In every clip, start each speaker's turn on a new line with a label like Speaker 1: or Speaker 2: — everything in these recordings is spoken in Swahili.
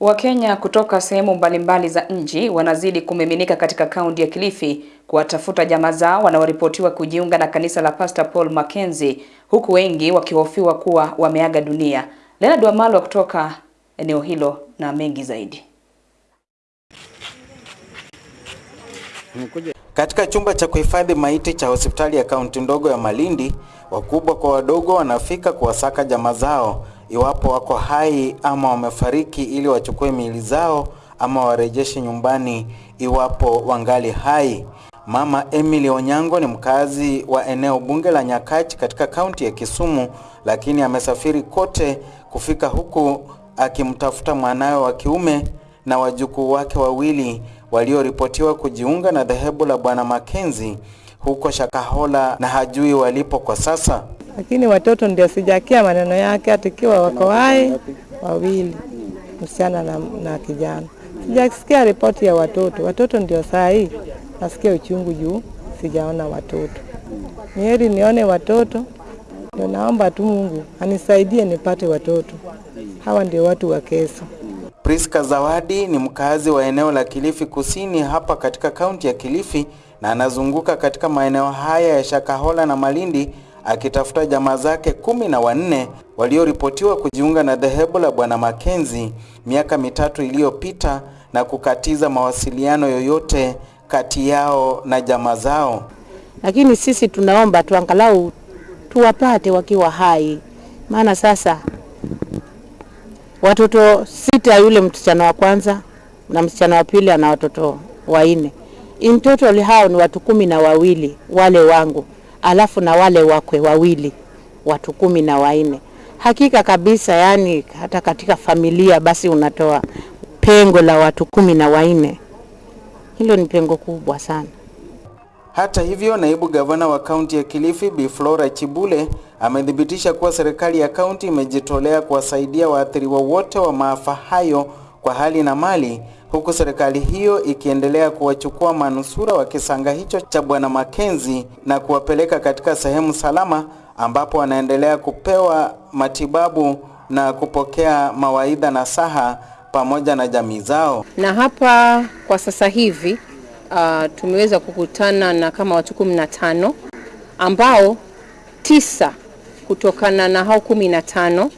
Speaker 1: Wakenya kutoka sehemu mbalimbali za nchi wanazidi kumiminika katika kaunti ya Kilifi kuwatafuta jamaa zao wanaoripotiwa kujiunga na kanisa la Pastor Paul Mackenzie huku wengi wakihofiwa kuwa wameaga dunia. Leonard Wamalwa kutoka eneo hilo na mengi zaidi.
Speaker 2: Katika chumba cha kuhifadhi maiti cha hospitali ya kaunti ndogo ya Malindi, wakubwa kwa wadogo wanafika kuwasaka jamaa zao iwapo wako hai ama wamefariki ili wachukue miili zao ama warejeshe nyumbani iwapo wangali hai. Mama Emily Onyango ni mkazi wa eneo bunge la Nyakach katika kaunti ya Kisumu, lakini amesafiri kote kufika huku akimtafuta mwanawe wa kiume na wajukuu wake wawili walioripotiwa kujiunga na dhehebu la Bwana Makenzi huko Shakahola na hajui walipo kwa sasa.
Speaker 3: Lakini watoto ndio sijakia maneno yake, atikiwa wako hai wawili, msichana na, na kijana. Sijasikia ripoti ya watoto. Watoto ndio saa hii nasikia uchungu juu sijaona watoto. Ni heri nione watoto, ndio naomba tu Mungu anisaidie nipate watoto. Hawa ndio watu wa kesho.
Speaker 2: Priska Zawadi ni mkazi wa eneo la Kilifi Kusini hapa katika kaunti ya Kilifi na anazunguka katika maeneo haya ya Shakahola na Malindi akitafuta jamaa zake kumi na wanne walioripotiwa kujiunga na dhehebu la Bwana Makenzi miaka mitatu iliyopita na kukatiza mawasiliano yoyote kati yao na jamaa zao.
Speaker 4: lakini sisi tunaomba tuangalau tuwapate wakiwa hai, maana sasa watoto sita, yule msichana wa kwanza na msichana wa pili ana watoto wanne. In total hao ni watu kumi na wawili wale wangu, alafu na wale wakwe wawili, watu kumi na wanne. Hakika kabisa, yani hata katika familia basi unatoa pengo la watu kumi na wanne, hilo ni pengo kubwa sana.
Speaker 2: Hata hivyo, naibu gavana wa kaunti ya Kilifi Bi Flora Chibule amethibitisha kuwa serikali ya kaunti imejitolea kuwasaidia waathiriwa wote wa maafa hayo kwa hali na mali, huku serikali hiyo ikiendelea kuwachukua manusura wa kisanga hicho cha Bwana Makenzi na kuwapeleka katika sehemu salama ambapo wanaendelea kupewa matibabu na kupokea mawaidha na saha pamoja na jamii zao.
Speaker 5: na hapa kwa sasa hivi uh, tumeweza kukutana na kama watu kumi na tano ambao tisa kutokana na hao kumi na tano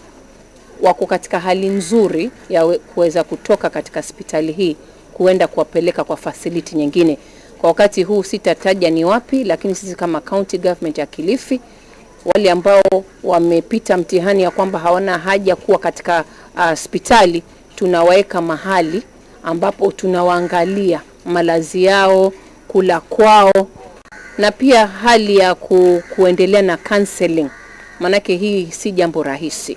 Speaker 5: wako katika hali nzuri ya we- kuweza kutoka katika hospitali hii kuenda kuwapeleka kwa facility nyingine. Kwa wakati huu sitataja ni wapi, lakini sisi kama county government ya Kilifi wale ambao wamepita mtihani ya kwamba hawana haja kuwa katika hospitali uh, tunawaweka mahali ambapo tunawaangalia malazi yao, kula kwao na pia hali ya ku, kuendelea na counseling, maanake hii si jambo rahisi.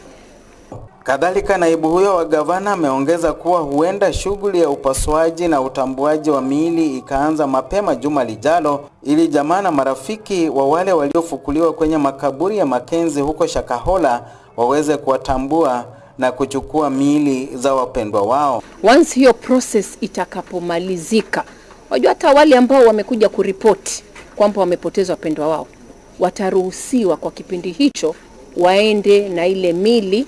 Speaker 2: Kadhalika, naibu huyo wa gavana ameongeza kuwa huenda shughuli ya upasuaji na utambuaji wa miili ikaanza mapema juma lijalo ili jamaa na marafiki wa wale waliofukuliwa kwenye makaburi ya Makenzi huko Shakahola waweze kuwatambua na kuchukua miili za wapendwa wao.
Speaker 5: Once hiyo process itakapomalizika, wajua hata wale ambao wamekuja kuripoti kwamba wamepoteza wapendwa wao wataruhusiwa kwa kipindi hicho waende na ile mili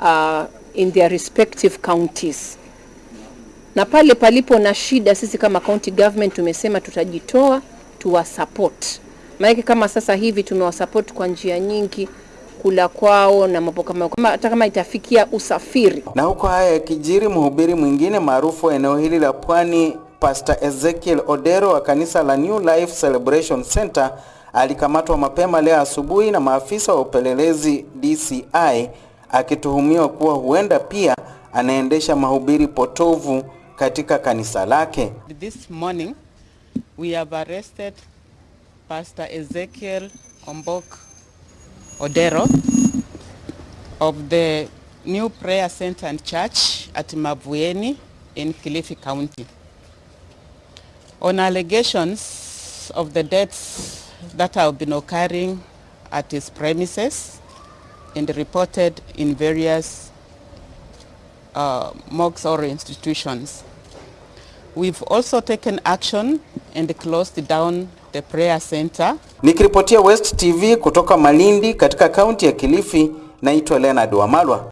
Speaker 5: uh, in their respective counties, na pale palipo na shida, sisi kama county government tumesema tutajitoa tuwasupport. Maana kama sasa hivi tumewasupport kwa njia nyingi, kula kwao na mambo kama- hata kama itafikia usafiri.
Speaker 2: Na huko haya yakijiri, mhubiri mwingine maarufu wa eneo hili la Pwani, Pastor Ezekiel Odero wa kanisa la New Life Celebration Center alikamatwa mapema leo asubuhi na maafisa wa upelelezi DCI akituhumiwa kuwa huenda pia anaendesha mahubiri potovu katika kanisa lake.
Speaker 6: This morning, we have arrested Pastor Ezekiel Ombok Odero of the New Prayer Center and Church at Mavueni in Kilifi County on allegations of the deaths that have been occurring at his premises and reported in various uh, mocks or institutions. We've also taken action and closed down the prayer center.
Speaker 2: Nikiripotia West TV kutoka Malindi katika kaunti ya Kilifi, naitwa Leonard Wamalwa.